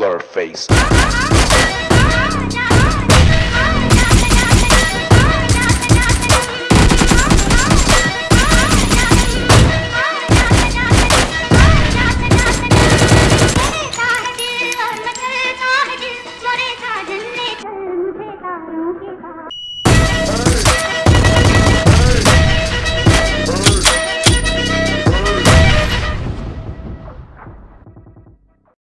your face.